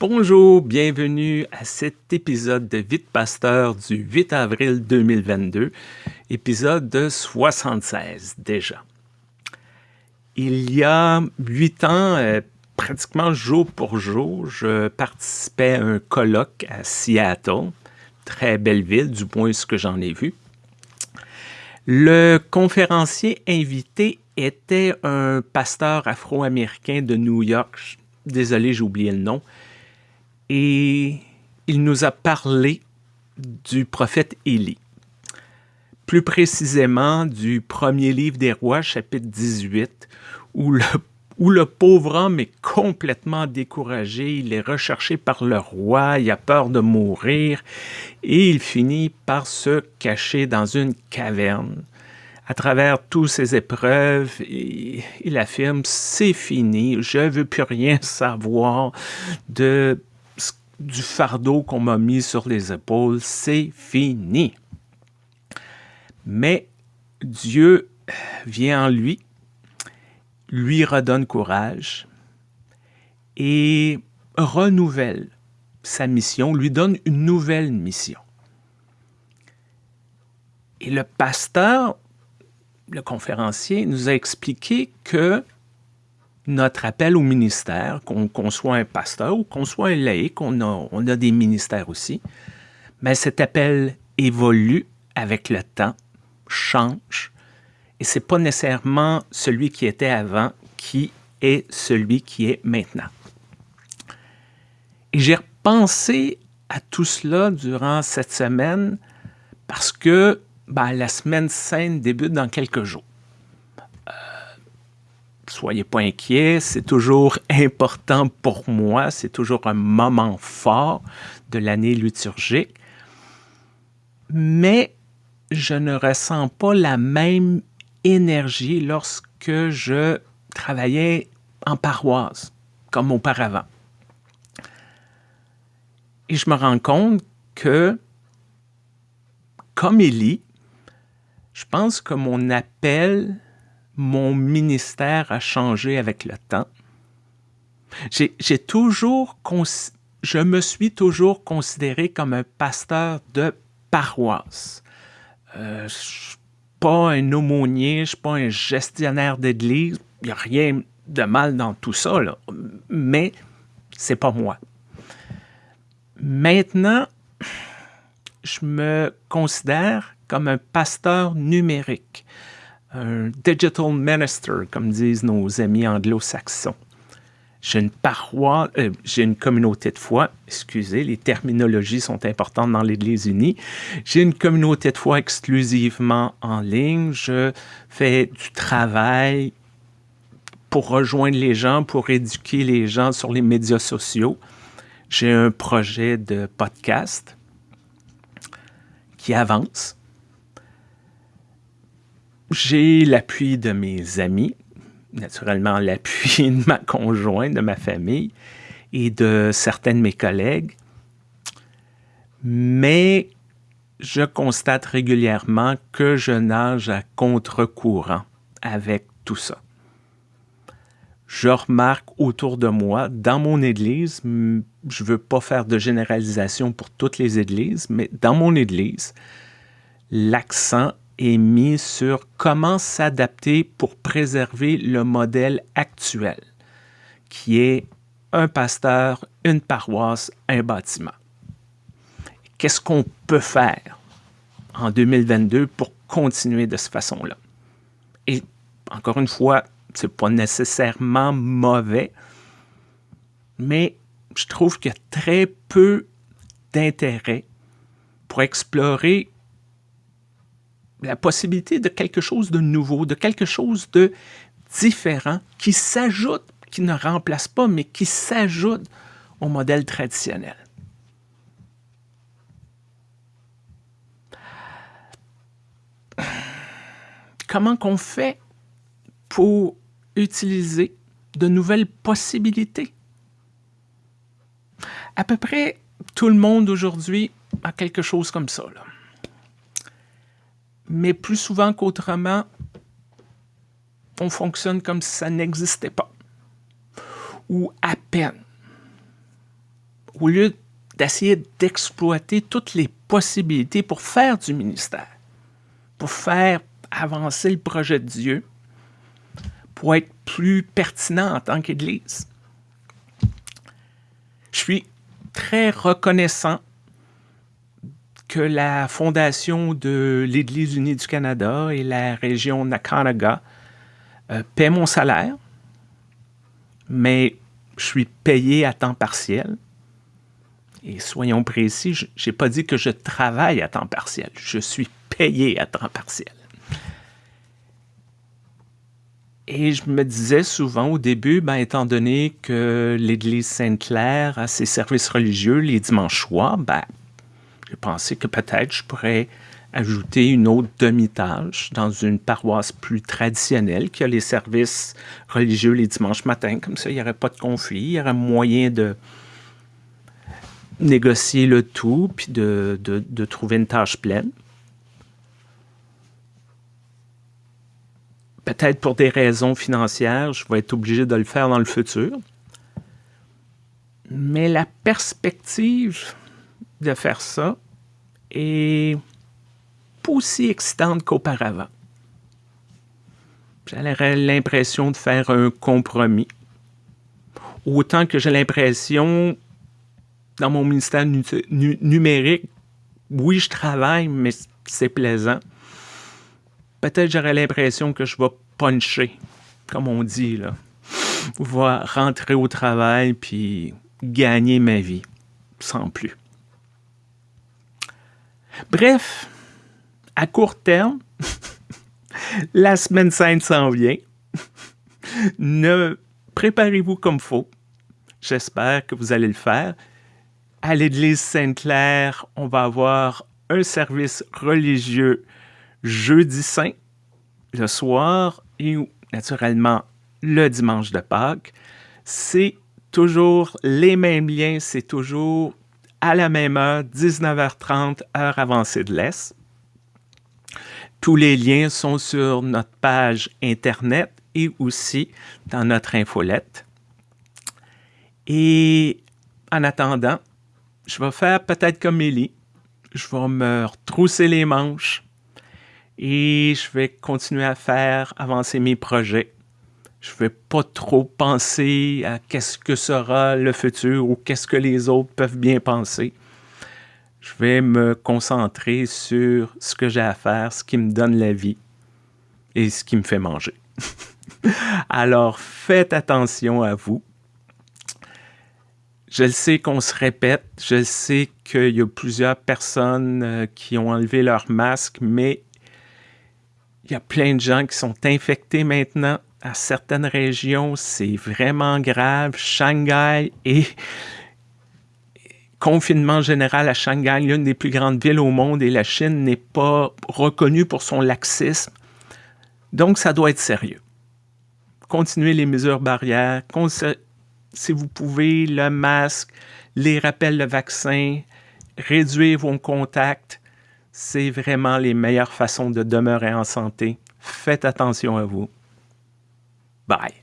Bonjour, bienvenue à cet épisode de Vite Pasteur du 8 avril 2022, épisode de 76 déjà. Il y a huit ans, euh, pratiquement jour pour jour, je participais à un colloque à Seattle, très belle ville du point ce que j'en ai vu. Le conférencier invité était un pasteur afro-américain de New York, désolé j'ai oublié le nom, et il nous a parlé du prophète Élie plus précisément du premier livre des rois, chapitre 18, où le, où le pauvre homme est complètement découragé, il est recherché par le roi, il a peur de mourir, et il finit par se cacher dans une caverne. À travers toutes ces épreuves, il affirme, c'est fini, je ne veux plus rien savoir de, du fardeau qu'on m'a mis sur les épaules, c'est fini. Mais Dieu vient en lui, lui redonne courage et renouvelle sa mission, lui donne une nouvelle mission. Et le pasteur, le conférencier, nous a expliqué que notre appel au ministère, qu'on soit un pasteur ou qu'on soit un laïc, on a, on a des ministères aussi, mais cet appel évolue avec le temps change et c'est pas nécessairement celui qui était avant qui est celui qui est maintenant. Et j'ai repensé à tout cela durant cette semaine parce que ben, la semaine sainte débute dans quelques jours. Soyez pas inquiets, c'est toujours important pour moi, c'est toujours un moment fort de l'année liturgique. Mais je ne ressens pas la même énergie lorsque je travaillais en paroisse, comme auparavant. Et je me rends compte que, comme Élie, je pense que mon appel, mon ministère a changé avec le temps. J'ai toujours, je me suis toujours considéré comme un pasteur de paroisse. Euh, je suis pas un aumônier, je suis pas un gestionnaire d'église. Il n'y a rien de mal dans tout ça, là. mais c'est pas moi. Maintenant, je me considère comme un pasteur numérique, un digital minister, comme disent nos amis anglo-saxons. J'ai une paroisse, euh, j'ai une communauté de foi, excusez, les terminologies sont importantes dans l'Église unie. J'ai une communauté de foi exclusivement en ligne. Je fais du travail pour rejoindre les gens, pour éduquer les gens sur les médias sociaux. J'ai un projet de podcast qui avance. J'ai l'appui de mes amis, naturellement l'appui de ma conjointe, de ma famille et de certains de mes collègues. Mais je constate régulièrement que je nage à contre-courant avec tout ça. Je remarque autour de moi, dans mon église, je ne veux pas faire de généralisation pour toutes les églises, mais dans mon église, l'accent est mis sur comment s'adapter pour préserver le modèle actuel, qui est un pasteur, une paroisse, un bâtiment. Qu'est-ce qu'on peut faire en 2022 pour continuer de cette façon-là? Et encore une fois, ce n'est pas nécessairement mauvais, mais je trouve qu'il y a très peu d'intérêt pour explorer la possibilité de quelque chose de nouveau, de quelque chose de différent qui s'ajoute, qui ne remplace pas, mais qui s'ajoute au modèle traditionnel. Comment qu'on fait pour utiliser de nouvelles possibilités? À peu près tout le monde aujourd'hui a quelque chose comme ça. Mais plus souvent qu'autrement, on fonctionne comme si ça n'existait pas, ou à peine. au lieu d'essayer d'exploiter toutes les possibilités pour faire du ministère, pour faire avancer le projet de Dieu, pour être plus pertinent en tant qu'Église. Je suis très reconnaissant que la fondation de l'Église unie du Canada et la région Nakanaga euh, paient mon salaire, mais je suis payé à temps partiel. Et soyons précis, je n'ai pas dit que je travaille à temps partiel, je suis payé à temps partiel. Et je me disais souvent au début, ben, étant donné que l'Église Sainte-Claire a ses services religieux les dimanches soirs, ben, j'ai pensé que peut-être je pourrais ajouter une autre demi-tâche dans une paroisse plus traditionnelle qui a les services religieux les dimanches matins. Comme ça, il n'y aurait pas de conflit, il y aurait moyen de négocier le tout puis de, de trouver une tâche pleine. peut-être pour des raisons financières, je vais être obligé de le faire dans le futur. Mais la perspective de faire ça est pas aussi excitante qu'auparavant. J'aurais l'impression de faire un compromis. Autant que j'ai l'impression, dans mon ministère numérique, oui, je travaille, mais c'est plaisant peut-être j'aurais l'impression que je vais puncher, comme on dit, là. Va rentrer au travail puis gagner ma vie, sans plus. Bref, à court terme, la semaine sainte s'en vient. ne préparez-vous comme faut. J'espère que vous allez le faire. À l'église Sainte-Claire, on va avoir un service religieux jeudi saint, le soir, et naturellement le dimanche de Pâques. C'est toujours les mêmes liens, c'est toujours à la même heure, 19h30, heure avancée de l'Est. Tous les liens sont sur notre page Internet et aussi dans notre infolette. Et en attendant, je vais faire peut-être comme Élie. Je vais me retrousser les manches, et je vais continuer à faire avancer mes projets. Je ne vais pas trop penser à qu'est-ce que sera le futur ou qu'est-ce que les autres peuvent bien penser. Je vais me concentrer sur ce que j'ai à faire, ce qui me donne la vie et ce qui me fait manger. Alors faites attention à vous. Je sais qu'on se répète, je sais qu'il y a plusieurs personnes euh, qui ont enlevé leur masque, mais il y a plein de gens qui sont infectés maintenant. À certaines régions, c'est vraiment grave. Shanghai et confinement général à Shanghai, l'une des plus grandes villes au monde, et la Chine n'est pas reconnue pour son laxisme. Donc, ça doit être sérieux. Continuez les mesures barrières. Si vous pouvez, le masque, les rappels de vaccin, réduire vos contacts c'est vraiment les meilleures façons de demeurer en santé. Faites attention à vous. Bye.